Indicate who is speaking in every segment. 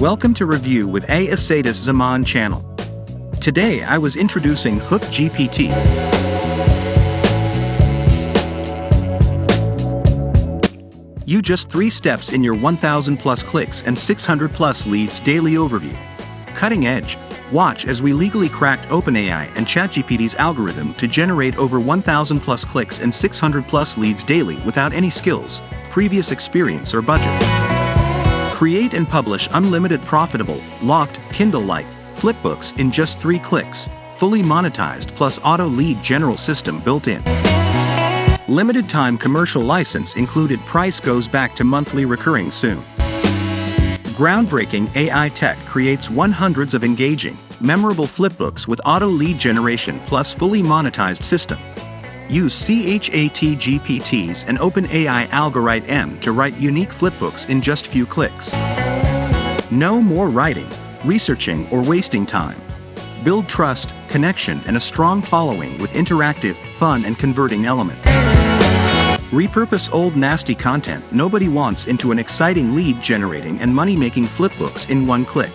Speaker 1: Welcome to Review with A. Asadis Zaman channel. Today I was introducing Hook GPT. You just 3 steps in your 1000 plus clicks and 600 plus leads daily overview. Cutting edge, watch as we legally cracked OpenAI and ChatGPT's algorithm to generate over 1000 plus clicks and 600 plus leads daily without any skills, previous experience or budget. Create and publish unlimited profitable, locked, Kindle-like, flipbooks in just 3 clicks, fully monetized plus auto lead general system built in. Limited time commercial license included price goes back to monthly recurring soon. Groundbreaking AI tech creates one hundreds of engaging, memorable flipbooks with auto lead generation plus fully monetized system. Use ChatGPT's and OpenAI Algorite M to write unique flipbooks in just few clicks. No more writing, researching, or wasting time. Build trust, connection, and a strong following with interactive, fun, and converting elements. Repurpose old nasty content nobody wants into an exciting lead generating and money making flipbooks in one click.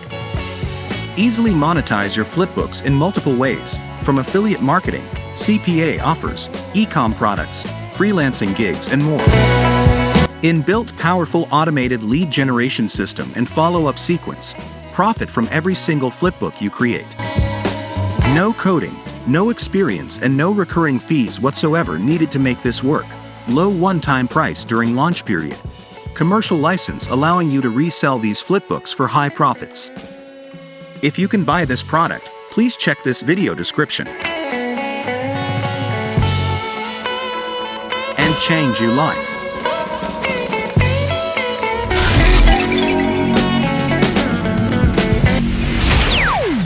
Speaker 1: Easily monetize your flipbooks in multiple ways, from affiliate marketing, CPA offers, e-com products, freelancing gigs, and more. Inbuilt powerful automated lead generation system and follow-up sequence. Profit from every single flipbook you create. No coding, no experience and no recurring fees whatsoever needed to make this work. Low one-time price during launch period. Commercial license allowing you to resell these flipbooks for high profits. If you can buy this product, please check this video description. Change your life.